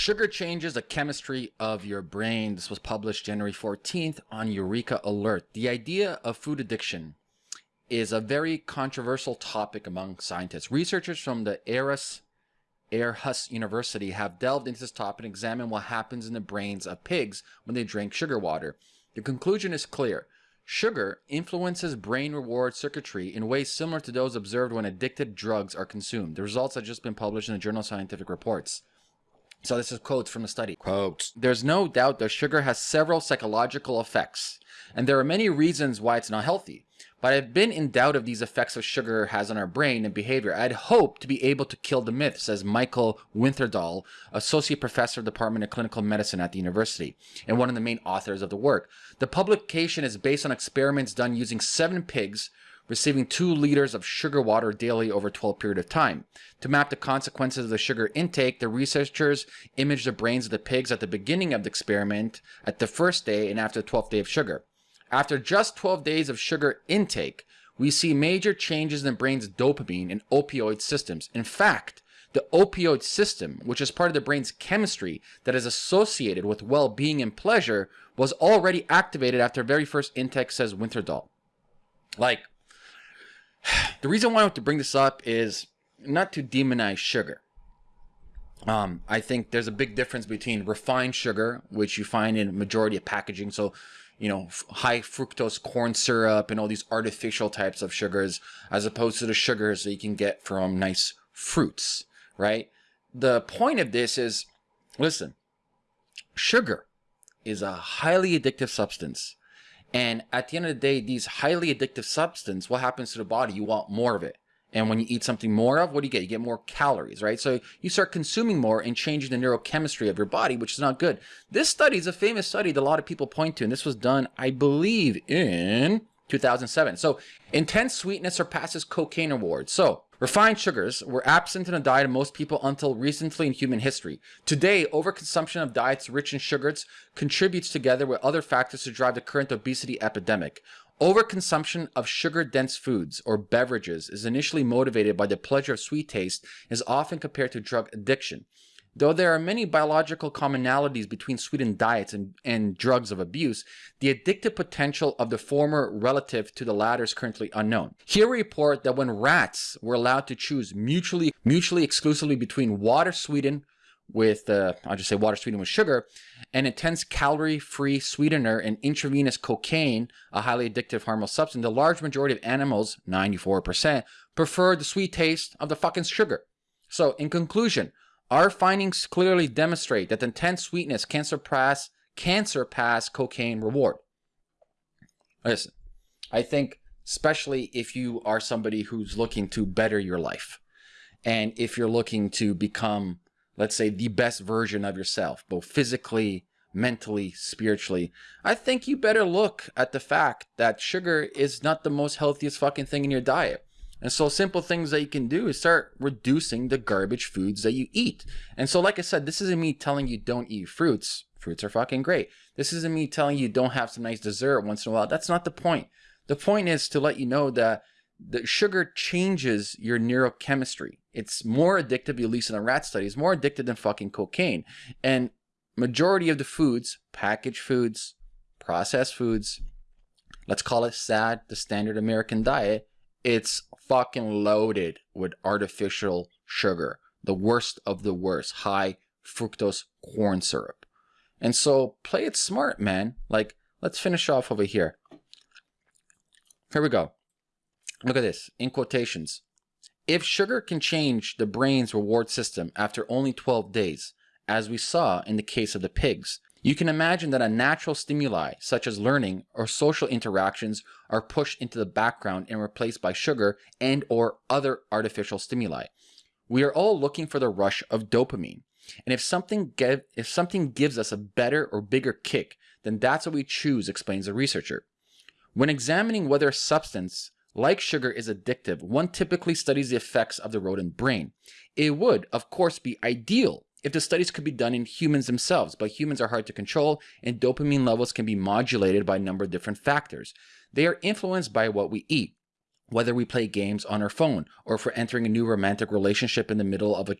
Sugar changes the chemistry of your brain. This was published January 14th on EurekAlert. The idea of food addiction is a very controversial topic among scientists. Researchers from the Aarhus, Aarhus University have delved into this topic and examined what happens in the brains of pigs when they drink sugar water. The conclusion is clear. Sugar influences brain reward circuitry in ways similar to those observed when addicted drugs are consumed. The results have just been published in the Journal of Scientific Reports. So this is quotes from the study. Quotes. There's no doubt that sugar has several psychological effects, and there are many reasons why it's not healthy. But I've been in doubt of these effects of sugar has on our brain and behavior. I'd hope to be able to kill the myth, says Michael Winterdahl, associate professor of the Department of Clinical Medicine at the university, and one of the main authors of the work. The publication is based on experiments done using seven pigs receiving 2 liters of sugar water daily over a 12 period of time. To map the consequences of the sugar intake, the researchers imaged the brains of the pigs at the beginning of the experiment, at the first day, and after the 12th day of sugar. After just 12 days of sugar intake, we see major changes in the brain's dopamine and opioid systems. In fact, the opioid system, which is part of the brain's chemistry that is associated with well-being and pleasure, was already activated after very first intake, says Winterdahl. Like, the reason why I want to bring this up is not to demonize sugar. Um, I think there's a big difference between refined sugar, which you find in majority of packaging. So, you know, high fructose corn syrup and all these artificial types of sugars, as opposed to the sugars that you can get from nice fruits, right? The point of this is, listen, sugar is a highly addictive substance. And at the end of the day, these highly addictive substance, what happens to the body? You want more of it. And when you eat something more of, what do you get? You get more calories, right? So you start consuming more and changing the neurochemistry of your body, which is not good. This study is a famous study that a lot of people point to, and this was done, I believe, in 2007. So intense sweetness surpasses cocaine rewards. So Refined sugars were absent in the diet of most people until recently in human history. Today, overconsumption of diets rich in sugars contributes together with other factors to drive the current obesity epidemic. Overconsumption of sugar-dense foods or beverages is initially motivated by the pleasure of sweet taste and is often compared to drug addiction. Though there are many biological commonalities between sweetened diets and, and drugs of abuse, the addictive potential of the former relative to the latter is currently unknown. Here we report that when rats were allowed to choose mutually, mutually exclusively between water sweetened with, uh, I'll just say water sweetened with sugar, an intense calorie-free sweetener and intravenous cocaine, a highly addictive harmful substance, the large majority of animals, 94%, preferred the sweet taste of the fucking sugar. So in conclusion, our findings clearly demonstrate that intense sweetness can surpass, can surpass cocaine reward. Listen, I think especially if you are somebody who's looking to better your life and if you're looking to become, let's say, the best version of yourself, both physically, mentally, spiritually, I think you better look at the fact that sugar is not the most healthiest fucking thing in your diet. And so simple things that you can do is start reducing the garbage foods that you eat. And so like I said, this isn't me telling you don't eat fruits. Fruits are fucking great. This isn't me telling you don't have some nice dessert once in a while. That's not the point. The point is to let you know that the sugar changes your neurochemistry. It's more addictive, at least in the rat studies, more addictive than fucking cocaine. And majority of the foods, packaged foods, processed foods, let's call it SAD, the standard American diet, it's fucking loaded with artificial sugar. The worst of the worst. High fructose corn syrup. And so play it smart, man. Like, let's finish off over here. Here we go. Look at this, in quotations. If sugar can change the brain's reward system after only 12 days, as we saw in the case of the pigs, you can imagine that a natural stimuli, such as learning or social interactions, are pushed into the background and replaced by sugar and or other artificial stimuli. We are all looking for the rush of dopamine. And if something, give, if something gives us a better or bigger kick, then that's what we choose, explains the researcher. When examining whether a substance like sugar is addictive, one typically studies the effects of the rodent brain. It would, of course, be ideal if the studies could be done in humans themselves, but humans are hard to control and dopamine levels can be modulated by a number of different factors. They are influenced by what we eat, whether we play games on our phone or for entering a new romantic relationship in the middle of a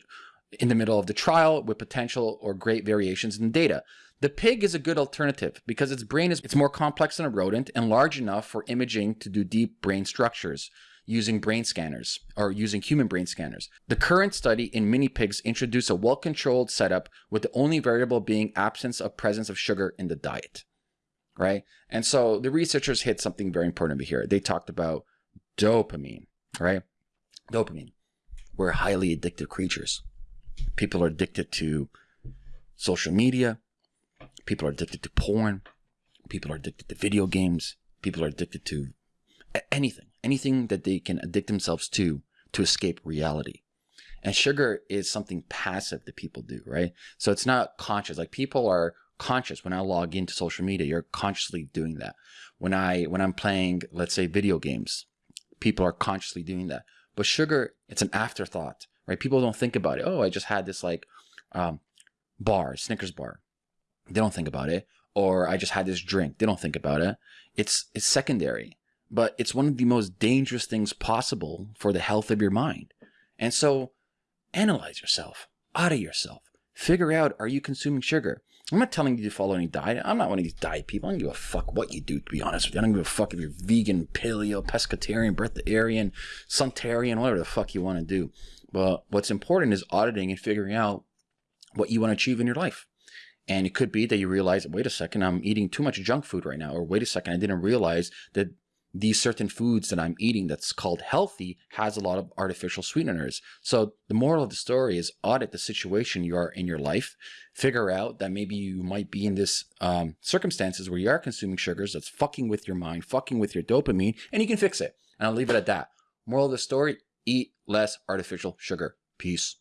in the middle of the trial with potential or great variations in data. The pig is a good alternative because its brain is it's more complex than a rodent and large enough for imaging to do deep brain structures using brain scanners or using human brain scanners. The current study in mini pigs introduced a well-controlled setup with the only variable being absence of presence of sugar in the diet. Right? And so the researchers hit something very important here. They talked about dopamine, right? Dopamine. We're highly addictive creatures. People are addicted to social media. People are addicted to porn. People are addicted to video games. People are addicted to anything, anything that they can addict themselves to to escape reality. And sugar is something passive that people do, right? So it's not conscious. Like people are conscious when I log into social media, you're consciously doing that. When I when I'm playing, let's say video games, people are consciously doing that. But sugar, it's an afterthought, right? People don't think about it. Oh, I just had this like um, bar, Snickers bar. They don't think about it. Or I just had this drink. They don't think about it. It's it's secondary but it's one of the most dangerous things possible for the health of your mind. And so analyze yourself, audit yourself, figure out are you consuming sugar? I'm not telling you to follow any diet. I'm not one of these diet people. I don't give a fuck what you do, to be honest with you. I don't give a fuck if you're vegan, paleo, pescatarian, breatharian, suntarian, whatever the fuck you want to do. But what's important is auditing and figuring out what you want to achieve in your life. And it could be that you realize, wait a second, I'm eating too much junk food right now. Or wait a second, I didn't realize that these certain foods that I'm eating that's called healthy has a lot of artificial sweeteners. So the moral of the story is audit the situation you are in your life, figure out that maybe you might be in this um, circumstances where you are consuming sugars that's fucking with your mind, fucking with your dopamine, and you can fix it. And I'll leave it at that. Moral of the story, eat less artificial sugar. Peace.